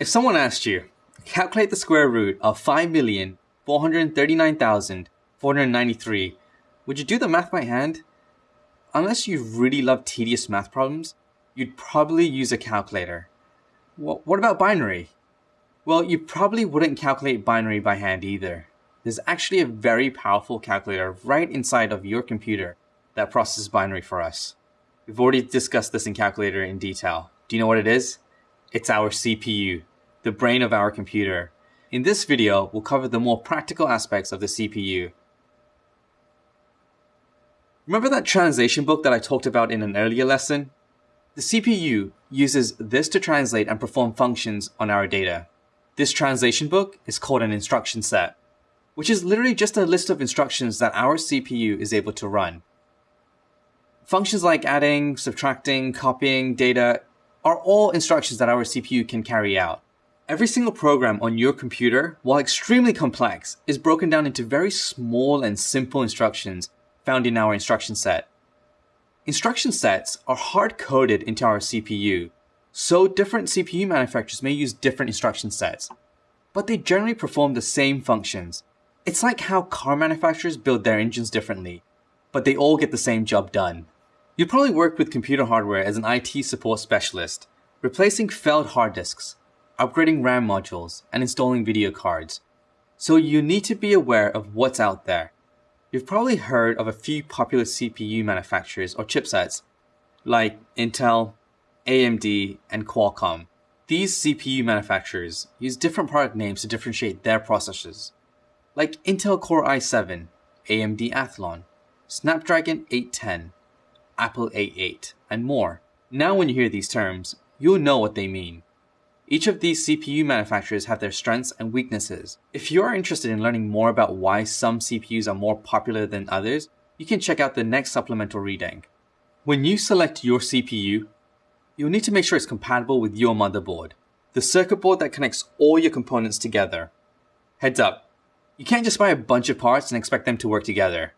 If someone asked you, calculate the square root of 5,439,493, would you do the math by hand? Unless you really love tedious math problems, you'd probably use a calculator. Well, what about binary? Well, you probably wouldn't calculate binary by hand either. There's actually a very powerful calculator right inside of your computer that processes binary for us. We've already discussed this in calculator in detail. Do you know what it is? It's our CPU the brain of our computer. In this video, we'll cover the more practical aspects of the CPU. Remember that translation book that I talked about in an earlier lesson? The CPU uses this to translate and perform functions on our data. This translation book is called an instruction set, which is literally just a list of instructions that our CPU is able to run. Functions like adding, subtracting, copying data are all instructions that our CPU can carry out. Every single program on your computer, while extremely complex, is broken down into very small and simple instructions found in our instruction set. Instruction sets are hard-coded into our CPU, so different CPU manufacturers may use different instruction sets, but they generally perform the same functions. It's like how car manufacturers build their engines differently, but they all get the same job done. You probably work with computer hardware as an IT support specialist, replacing failed hard disks, upgrading RAM modules, and installing video cards. So you need to be aware of what's out there. You've probably heard of a few popular CPU manufacturers or chipsets, like Intel, AMD, and Qualcomm. These CPU manufacturers use different product names to differentiate their processors, like Intel Core i7, AMD Athlon, Snapdragon 810, Apple A8, and more. Now when you hear these terms, you'll know what they mean. Each of these CPU manufacturers have their strengths and weaknesses. If you are interested in learning more about why some CPUs are more popular than others, you can check out the next supplemental reading. When you select your CPU, you'll need to make sure it's compatible with your motherboard, the circuit board that connects all your components together. Heads up, you can't just buy a bunch of parts and expect them to work together.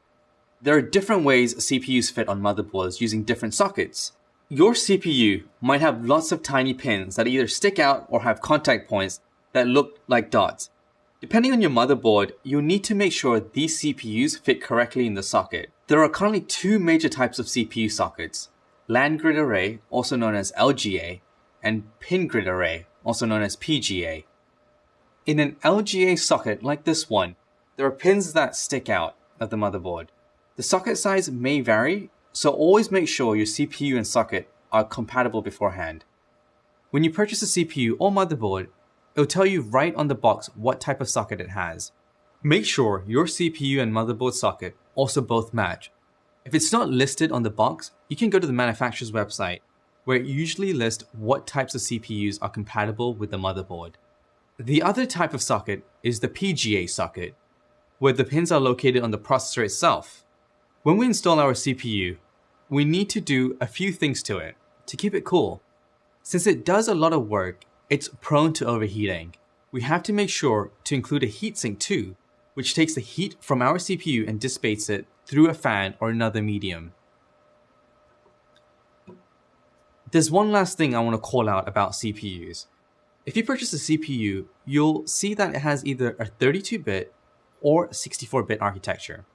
There are different ways CPUs fit on motherboards using different sockets. Your CPU might have lots of tiny pins that either stick out or have contact points that look like dots. Depending on your motherboard, you'll need to make sure these CPUs fit correctly in the socket. There are currently two major types of CPU sockets, land grid array, also known as LGA, and pin grid array, also known as PGA. In an LGA socket like this one, there are pins that stick out of the motherboard. The socket size may vary so always make sure your CPU and socket are compatible beforehand. When you purchase a CPU or motherboard, it'll tell you right on the box what type of socket it has. Make sure your CPU and motherboard socket also both match. If it's not listed on the box, you can go to the manufacturer's website, where it usually lists what types of CPUs are compatible with the motherboard. The other type of socket is the PGA socket, where the pins are located on the processor itself. When we install our CPU, we need to do a few things to it to keep it cool. Since it does a lot of work, it's prone to overheating. We have to make sure to include a heatsink too, which takes the heat from our CPU and dissipates it through a fan or another medium. There's one last thing I want to call out about CPUs. If you purchase a CPU, you'll see that it has either a 32-bit or 64-bit architecture.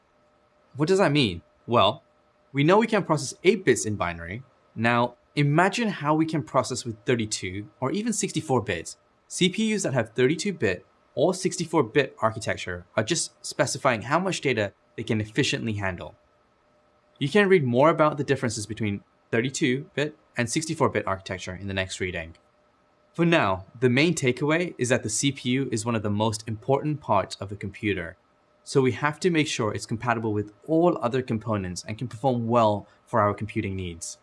What does that mean? Well, we know we can process 8 bits in binary. Now, imagine how we can process with 32 or even 64 bits. CPUs that have 32-bit or 64-bit architecture are just specifying how much data they can efficiently handle. You can read more about the differences between 32-bit and 64-bit architecture in the next reading. For now, the main takeaway is that the CPU is one of the most important parts of a computer so we have to make sure it's compatible with all other components and can perform well for our computing needs.